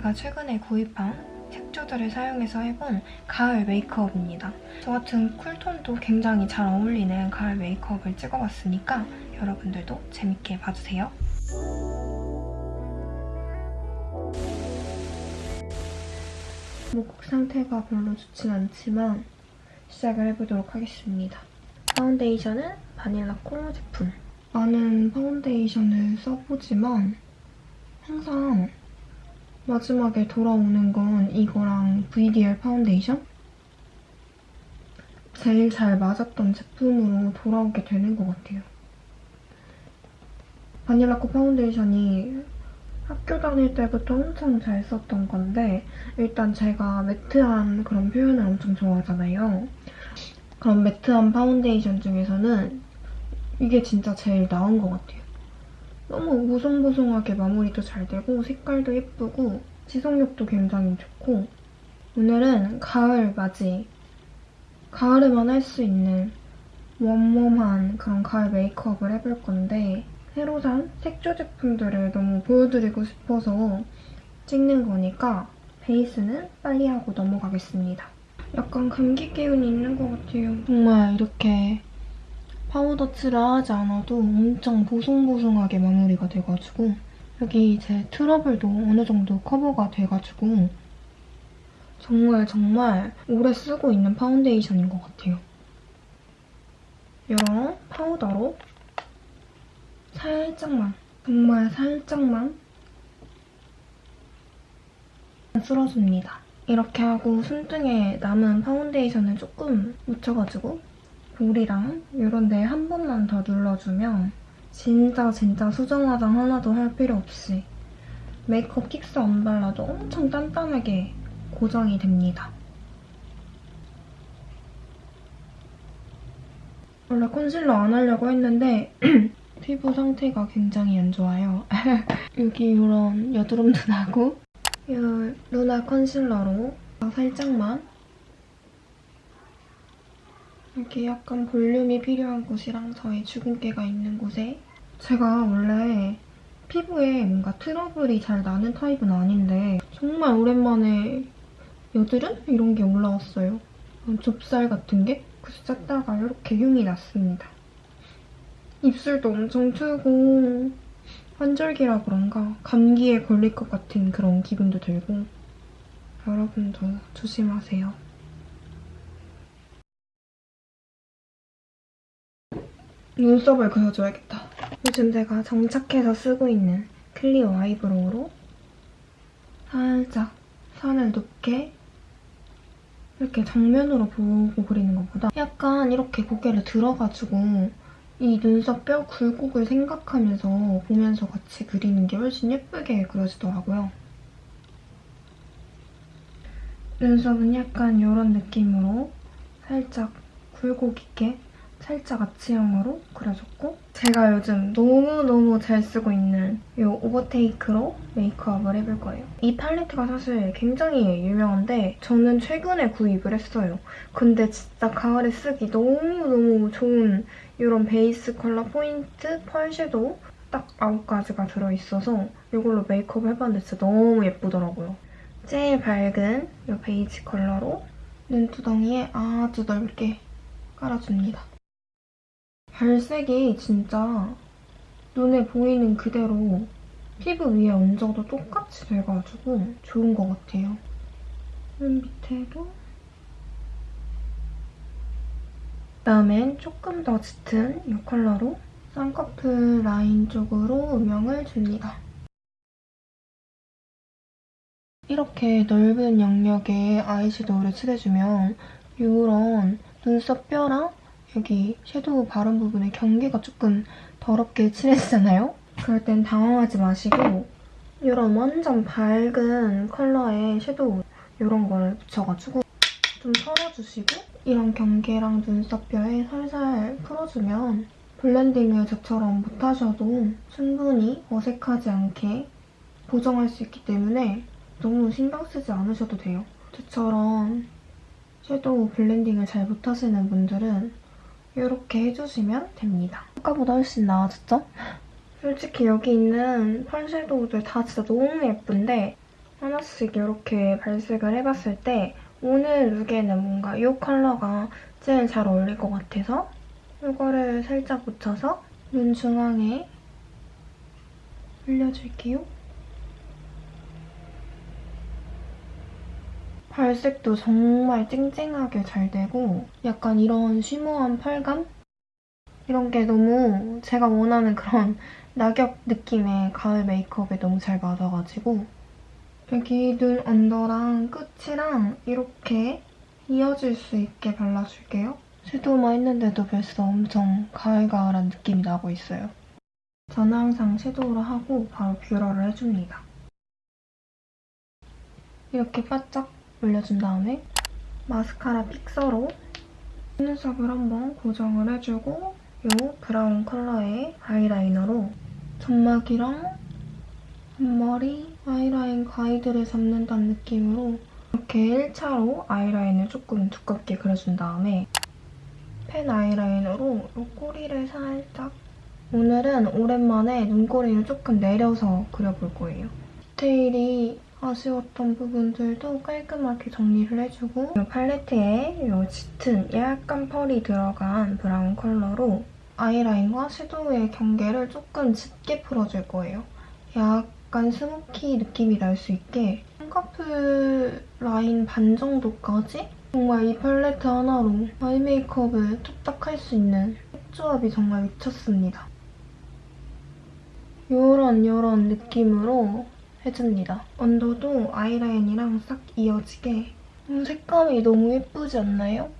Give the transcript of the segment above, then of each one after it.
제가 최근에 구입한 색조들을 사용해서 해본 가을 메이크업입니다. 저 같은 cool tone도 굉장히 잘 어울리는 가을 메이크업을 찍어봤으니까 여러분들도 재밌게 봐주세요. 목국 상태가 별로 좋진 않지만 시작을 해보도록 하겠습니다. 파운데이션은 바닐라코 제품. 많은 파운데이션을 써보지만 항상 마지막에 돌아오는 건 이거랑 VDL 파운데이션? 제일 잘 맞았던 제품으로 돌아오게 되는 것 같아요. 바닐라코 파운데이션이 학교 다닐 때부터 엄청 잘 썼던 건데 일단 제가 matte한 그런 표현을 엄청 좋아하잖아요. 그런 matte한 파운데이션 중에서는 이게 진짜 제일 나은 것 같아요. 너무 보송보송하게 마무리도 잘 되고 색깔도 예쁘고 지속력도 굉장히 좋고 오늘은 가을 맞이 가을에만 할 수 있는 웜웜한 그런 가을 메이크업을 해볼 건데 새로 산 색조 제품들을 너무 보여드리고 싶어서 찍는 거니까 베이스는 빨리 하고 넘어가겠습니다. 약간 감기 기운이 있는 것 같아요. 정말 이렇게 파우더 칠을 하지 않아도 엄청 보송보송하게 마무리가 돼가지고 여기 제 트러블도 어느 정도 커버가 돼가지고 정말 정말 오래 쓰고 있는 파운데이션인 것 같아요. 이런 파우더로 살짝만, 정말 살짝만 쓸어줍니다. 이렇게 하고 손등에 남은 파운데이션을 조금 묻혀가지고 볼이랑 이런 데 한 번만 더 눌러주면 진짜 진짜 수정 화장 하나도 할 필요 없이 메이크업 킥스 안 발라도 엄청 단단하게 고정이 됩니다. 원래 컨실러 안 하려고 했는데 피부 상태가 굉장히 안 좋아요. 여기 이런 여드름도 나고 이 루나 컨실러로 살짝만 이렇게 약간 볼륨이 필요한 곳이랑 저의 주근깨가 있는 곳에 제가 원래 피부에 뭔가 트러블이 잘 나는 타입은 아닌데 정말 오랜만에 여드름? 이런 게 올라왔어요. 좁쌀 같은 게? 그래서 짰다가 이렇게 흉이 났습니다. 입술도 엄청 트고 환절기라 그런가 감기에 걸릴 것 같은 그런 기분도 들고 여러분도 조심하세요. 눈썹을 그려줘야겠다. 요즘 제가 정착해서 쓰고 있는 클리오 아이브로우로 살짝 선을 높게 이렇게 정면으로 보고 그리는 것보다 약간 이렇게 고개를 들어가지고 이 눈썹 뼈 굴곡을 생각하면서 보면서 같이 그리는 게 훨씬 예쁘게 그려지더라고요. 눈썹은 약간 이런 느낌으로 살짝 굴곡 있게 살짝 아치형으로 그려줬고 제가 요즘 너무너무 잘 쓰고 있는 이 오버테이크로 메이크업을 해볼 거예요. 이 팔레트가 사실 굉장히 유명한데 저는 최근에 구입을 했어요. 근데 진짜 가을에 쓰기 너무너무 좋은 이런 베이스 컬러 포인트 펄 섀도우 딱 9가지가 들어있어서 이걸로 메이크업 해봤는데 진짜 너무 예쁘더라고요. 제일 밝은 이 베이지 컬러로 눈두덩이에 아주 넓게 깔아줍니다. 발색이 진짜 눈에 보이는 그대로 피부 위에 얹어도 똑같이 돼가지고 좋은 것 같아요. 눈 밑에도 그다음엔 조금 더 짙은 이 컬러로 쌍꺼풀 라인 쪽으로 음영을 줍니다. 이렇게 넓은 영역에 아이섀도우를 칠해주면 이런 눈썹 뼈랑 여기 섀도우 바른 부분에 경계가 조금 더럽게 칠해지잖아요? 그럴 땐 당황하지 마시고 이런 완전 밝은 컬러의 섀도우 이런 거를 묻혀가지고 좀 털어주시고 이런 경계랑 눈썹뼈에 살살 풀어주면 블렌딩을 저처럼 못하셔도 충분히 어색하지 않게 보정할 수 있기 때문에 너무 신경 쓰지 않으셔도 돼요. 저처럼 섀도우 블렌딩을 잘 못하시는 분들은 이렇게 해주시면 됩니다. 아까보다 훨씬 나아졌죠? 솔직히 여기 있는 펄 섀도우들 다 진짜 너무 예쁜데 하나씩 이렇게 발색을 해봤을 때 오늘 룩에는 뭔가 이 컬러가 제일 잘 어울릴 것 같아서 이거를 살짝 묻혀서 눈 중앙에 올려줄게요. 발색도 정말 쨍쨍하게 잘 되고 약간 이런 쉬머한 펄감? 이런 게 너무 제가 원하는 그런 낙엽 느낌의 가을 메이크업에 너무 잘 맞아가지고 여기 눈 언더랑 끝이랑 이렇게 이어질 수 있게 발라줄게요. 섀도우만 했는데도 벌써 엄청 가을가을한 느낌이 나고 있어요. 저는 항상 섀도우를 하고 바로 뷰러를 해줍니다. 이렇게 바짝 올려준 다음에 마스카라 fixer로 속눈썹을 한번 고정을 해주고 이 브라운 컬러의 아이라이너로 점막이랑 앞머리, 아이라인 가이드를 잡는다는 느낌으로 이렇게 1차로 아이라인을 조금 두껍게 그려준 다음에 펜 아이라이너로 이 꼬리를 살짝 오늘은 오랜만에 눈꼬리를 조금 내려서 그려볼 거예요. 디테일이 아쉬웠던 부분들도 깔끔하게 정리를 해주고 이 팔레트에 이 짙은 약간 펄이 들어간 브라운 컬러로 아이라인과 섀도우의 경계를 조금 짙게 풀어줄 거예요. 약간 smoky 느낌이 날 수 있게 쌍꺼풀 라인 반 정도까지 정말 이 팔레트 하나로 아이 메이크업을 뚝딱 할 수 있는 색조합이 정말 미쳤습니다. 요런 요런 느낌으로 해줍니다. 언더도 아이라인이랑 싹 이어지게 음, 색감이 너무 예쁘지 않나요?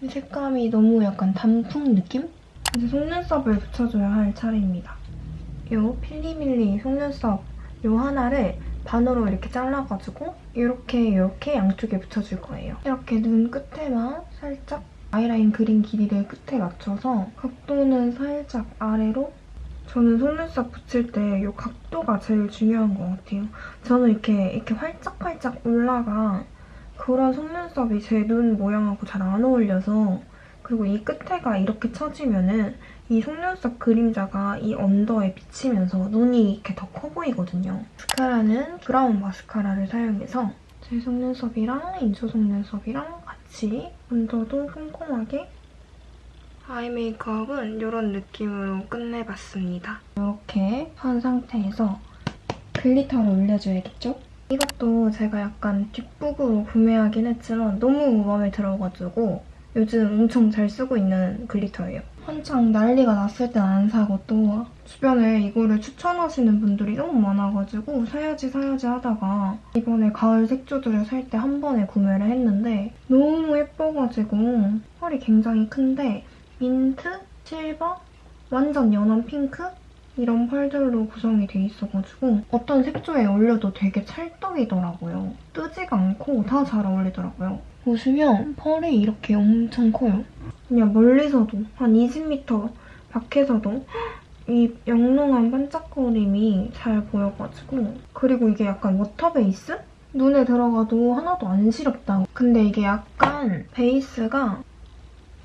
이 색감이 너무 약간 단풍 느낌? 이제 속눈썹을 붙여줘야 할 차례입니다. 요 필리밀리 속눈썹 요 하나를 반으로 이렇게 잘라가지고 이렇게 이렇게 양쪽에 붙여줄 거예요. 이렇게 눈 끝에만 살짝 아이라인 그린 길이를 끝에 맞춰서 각도는 살짝 아래로 저는 속눈썹 붙일 때 이 각도가 제일 중요한 것 같아요. 저는 이렇게 이렇게 활짝활짝 올라가 그런 속눈썹이 제 눈 모양하고 잘 안 어울려서 그리고 이 끝에가 이렇게 처지면은 이 속눈썹 그림자가 이 under에 비치면서 눈이 이렇게 더 커 보이거든요. 마스카라는 브라운 마스카라를 사용해서 제 속눈썹이랑 인조 속눈썹이랑 같이 언더도 꼼꼼하게 아이 메이크업은 이런 느낌으로 끝내봤습니다. 이렇게 한 상태에서 glitter를 올려줘야겠죠? 이것도 제가 약간 뒷북으로 구매하긴 했지만 너무 마음에 들어가지고 요즘 엄청 잘 쓰고 있는 글리터예요. 한창 난리가 났을 땐 안 사고 또 주변에 이거를 추천하시는 분들이 너무 많아가지고 사야지 사야지 하다가 이번에 가을 색조들을 살 때 한 번에 구매를 했는데 너무 예뻐가지고 펄이 굉장히 큰데 민트, 실버, 완전 연한 핑크 이런 펄들로 구성이 돼 있어가지고 어떤 색조에 올려도 되게 찰떡이더라고요. 뜨지가 않고 다 잘 어울리더라고요. 보시면 펄이 이렇게 엄청 커요. 그냥 멀리서도 한 20m 밖에서도 이 영롱한 반짝거림이 잘 보여가지고 그리고 이게 약간 water base? 눈에 들어가도 하나도 안 시렵다. 근데 이게 약간 base가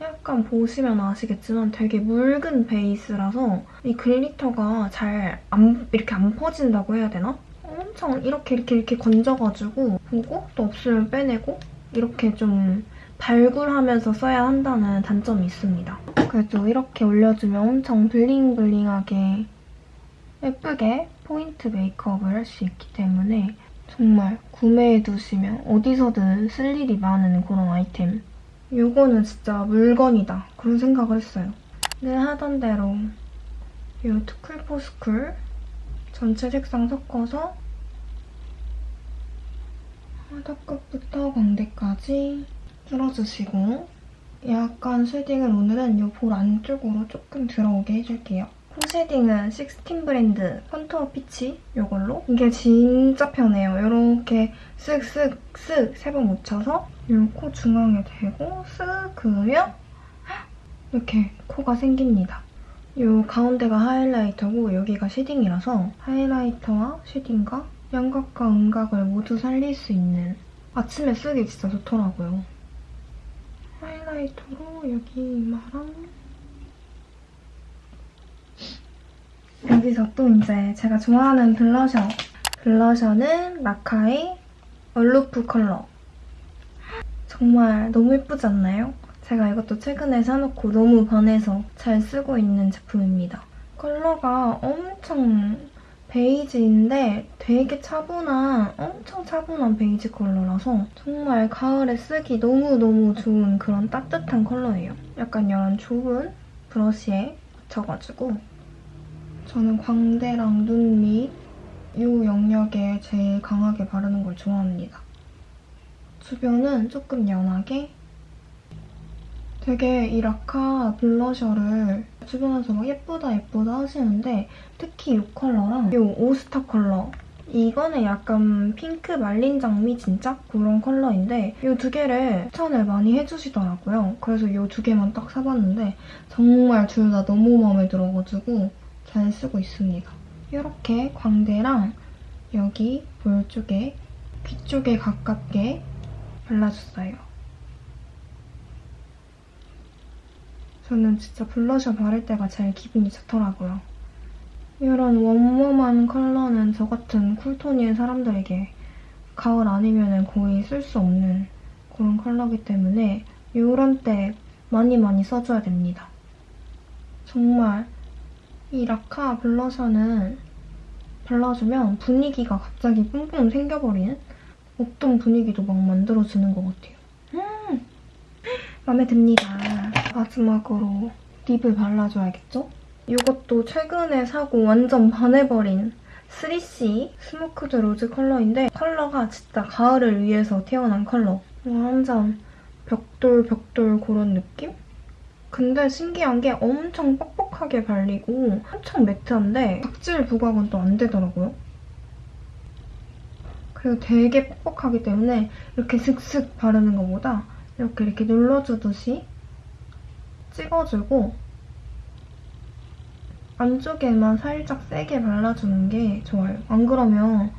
약간 보시면 아시겠지만 되게 묽은 base라서 이 glitter가 잘 안, 이렇게 안 퍼진다고 해야 되나? 엄청 이렇게 이렇게 이렇게 건져가지고 보고 또 없으면 빼내고 이렇게 좀 발굴하면서 써야 한다는 단점이 있습니다. 그래도 이렇게 올려주면 엄청 블링블링하게 예쁘게 포인트 메이크업을 할 수 있기 때문에 정말 구매해두시면 어디서든 쓸 일이 많은 그런 아이템 이거는 진짜 물건이다 그런 생각을 했어요. 늘 하던 대로 이 투쿨포스쿨 전체 색상 섞어서 바닥끝부터 광대까지 쓸어주시고 약간 shading을 오늘은 이 볼 안쪽으로 조금 들어오게 해줄게요. 코 shading은 식스틴 브랜드 contour peach 이걸로 이게 진짜 편해요. 이렇게 쓱쓱쓱 세 번 묻혀서 이 코 중앙에 대고 쓱 그으면 이렇게 코가 생깁니다. 이 가운데가 highlighter고 여기가 shading이라서 highlighter와 shading과 양각과 음각을 모두 살릴 수 있는 아침에 쓰기 진짜 좋더라고요. 하이라이터로 여기 이마랑 여기서 또 이제 제가 좋아하는 블러셔 블러셔는 라카의 얼루프 컬러. 정말 너무 예쁘지 않나요? 제가 이것도 최근에 사놓고 너무 반해서 잘 쓰고 있는 제품입니다. 컬러가 엄청 베이지인데 되게 차분한, 엄청 차분한 베이지 컬러라서 정말 가을에 쓰기 너무너무 좋은 그런 따뜻한 컬러예요. 약간 이런 좁은 브러쉬에 묻혀가지고 저는 광대랑 눈 밑 이 영역에 제일 강하게 바르는 걸 좋아합니다. 주변은 조금 연하게 되게 이 라카 블러셔를 주변에서 막 예쁘다 예쁘다 하시는데 특히 이 컬러랑 이 오스타 컬러 이거는 약간 핑크 말린 장미 진짜 그런 컬러인데 이 두 개를 추천을 많이 해주시더라고요. 그래서 이 두 개만 딱 사봤는데 정말 둘 다 너무 마음에 들어가지고 잘 쓰고 있습니다. 이렇게 광대랑 여기 볼 쪽에 귀 쪽에 가깝게 발라줬어요. 저는 진짜 블러셔 바를 때가 제일 기분이 좋더라고요. 이런 웜웜한 컬러는 저 같은 쿨톤인 사람들에게 가을 아니면 거의 쓸 수 없는 그런 컬러기 때문에 이런 때 많이 많이 써줘야 됩니다. 정말 이 라카 블러셔는 발라주면 분위기가 갑자기 뿜뿜 생겨버리는 없던 분위기도 막 만들어주는 것 같아요. 음! 마음에 듭니다. 마지막으로 lip을 발라줘야겠죠? 이것도 최근에 사고 완전 반해버린 3C smoked rose 컬러인데 컬러가 진짜 가을을 위해서 태어난 컬러. 완전 벽돌 벽돌 그런 느낌? 근데 신기한 게 엄청 뻑뻑하게 발리고 엄청 매트한데 각질 부각은 또 안 되더라고요. 그리고 되게 뻑뻑하기 때문에 이렇게 슥슥 바르는 것보다 이렇게 이렇게 눌러주듯이 찍어주고 안쪽에만 살짝 세게 발라주는 게 좋아요. 안 그러면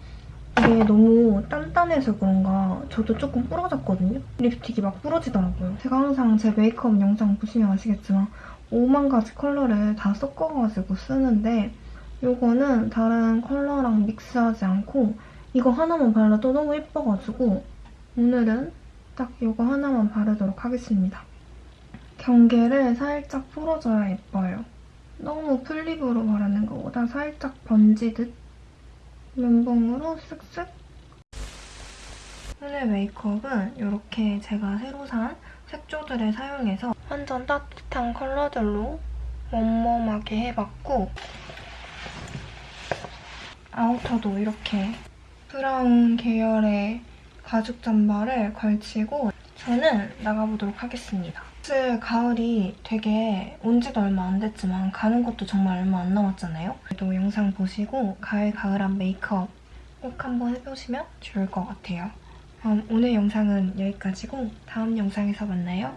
이게 너무 단단해서 그런가 저도 조금 부러졌거든요? 립스틱이 막 부러지더라고요. 제가 항상 제 메이크업 영상 보시면 아시겠지만 5만 가지 컬러를 다 섞어가지고 쓰는데 이거는 다른 컬러랑 믹스하지 않고 이거 하나만 발라도 너무 예뻐가지고 오늘은 딱 이거 하나만 바르도록 하겠습니다. 경계를 살짝 풀어줘야 예뻐요. 너무 full lip으로 바르는 것보다 살짝 번지듯 면봉으로 쓱쓱 오늘 메이크업은 이렇게 제가 새로 산 색조들을 사용해서 완전 따뜻한 컬러들로 웜웜하게 해봤고 아우터도 이렇게 브라운 계열의 가죽 잠바를 걸치고 저는 나가보도록 하겠습니다. 사실 가을이 되게 온 지도 얼마 안 됐지만 가는 것도 정말 얼마 안 남았잖아요. 또 영상 보시고 가을 가을한 메이크업 꼭 한번 해보시면 좋을 것 같아요. 그럼 오늘 영상은 여기까지고 다음 영상에서 만나요.